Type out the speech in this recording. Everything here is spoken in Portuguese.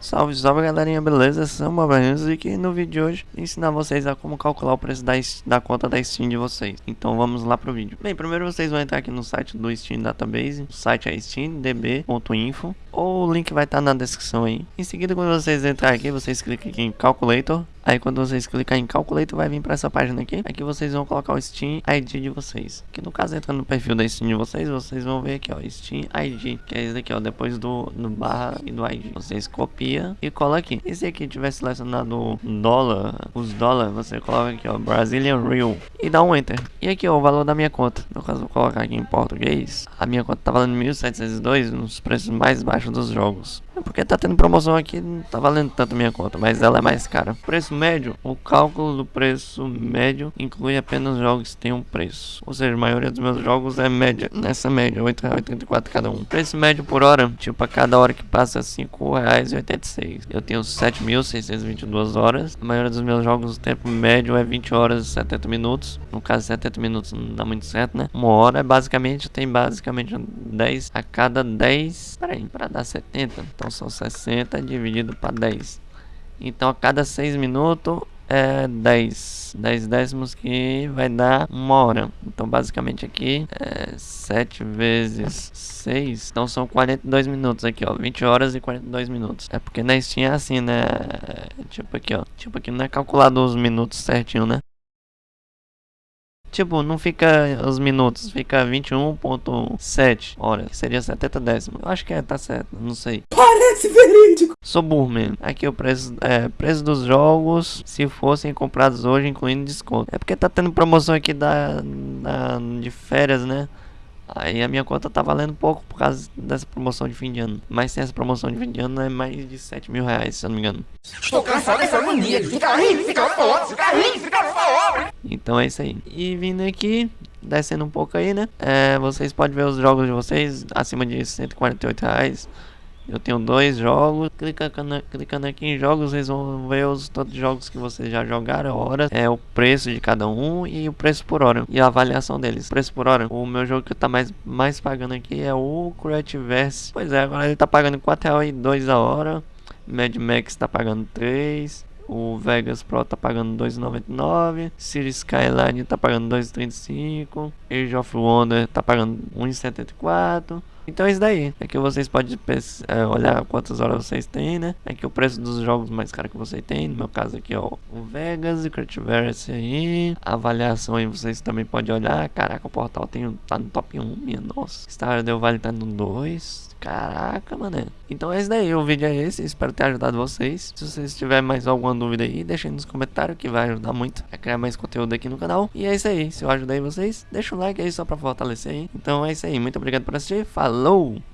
Salve, salve galerinha, beleza? São Babanhos e no vídeo de hoje ensinar vocês a como calcular o preço da, da conta da Steam de vocês. Então vamos lá pro vídeo. Bem, primeiro vocês vão entrar aqui no site do Steam Database, o site é steamdb.info ou o link vai estar tá na descrição aí. Em seguida, quando vocês entrar aqui, vocês clicam aqui em Calculator. Aí quando vocês clicar em Calculator, vai vir para essa página aqui. Aqui vocês vão colocar o Steam ID de vocês. Que no caso, entrando no perfil da Steam de vocês, vocês vão ver aqui, ó, Steam ID. Que é esse daqui, ó, depois do, do barra e do ID. Vocês copiam e cola aqui. E se aqui tiver selecionado dólar, os dólares, você coloca aqui, ó, Brazilian Real. E dá um Enter. E aqui, ó, o valor da minha conta. No caso, vou colocar aqui em português. A minha conta tá valendo 1.702 nos preços mais baixos dos jogos. É porque tá tendo promoção aqui, não tá valendo tanto minha conta, mas ela é mais cara. Preço médio, o cálculo do preço médio inclui apenas jogos que têm um preço. Ou seja, a maioria dos meus jogos é média, nessa média, R$ 8,84 cada um. Preço médio por hora, tipo, a cada hora que passa R$ 5,86. Eu tenho 7.622 horas. A maioria dos meus jogos, o tempo médio é 20 horas e 70 minutos. No caso, 70 minutos não dá muito certo, né? Uma hora basicamente, tem basicamente 10 a cada 10. Peraí, para dar 70. Então então são 60 dividido para 10. Então a cada 6 minutos é 10. 10 décimos que vai dar uma hora. Então basicamente aqui é 7 vezes 6. Então são 42 minutos aqui, ó. 20 horas e 42 minutos. É porque na Steam é assim, né? Tipo aqui, ó. Tipo aqui não é calculado os minutos certinho, né? Tipo, não fica os minutos, fica 21.7 horas, que seria 70 décimos. Eu acho que é, tá certo, não sei. Parece verídico! Sou burro mesmo. Aqui o preço, é, preço dos jogos, se fossem comprados hoje, incluindo desconto. É porque tá tendo promoção aqui da, da de férias, né? Aí a minha conta tá valendo pouco por causa dessa promoção de fim de ano. Mas sem essa promoção de fim de ano é mais de 7 mil reais, se eu não me engano. Estou cansado dessa mania de ficar rindo, ficar falando, ficar rindo, ficar falando. Então é isso aí. E vindo aqui, descendo um pouco aí, né? É, vocês podem ver os jogos de vocês acima de 148 reais. Eu tenho dois jogos. Clicando, clicando aqui em jogos, vocês vão ver os todos os jogos que vocês já jogaram, horas, é o preço de cada um e o preço por hora e a avaliação deles. Preço por hora. O meu jogo que tá mais mais pagando aqui é o Creativerse. Pois é, agora ele tá pagando 4 reais e 2 a hora. Mad Max tá pagando 3. O Vegas Pro tá pagando 2,99. City Skyline tá pagando 2,35. Age of Wonder tá pagando 1,74. Então é isso daí. Aqui vocês podem é, olhar quantas horas vocês têm, né? Aqui o preço dos jogos mais caros que você tem. No meu caso aqui, ó, o Vegas e Critiverse aí. A avaliação aí vocês também podem olhar. Caraca, o portal tem, tá no top 1, minha nossa. Stardew Vale tá no 2. Caraca, mano. Então é isso daí, o vídeo é esse, espero ter ajudado vocês. Se vocês tiverem mais alguma dúvida aí, deixem nos comentários que vai ajudar muito a criar mais conteúdo aqui no canal. E é isso aí, se eu ajudei vocês, deixa um like aí só pra fortalecer aí. Então é isso aí, muito obrigado por assistir, falou! Hello.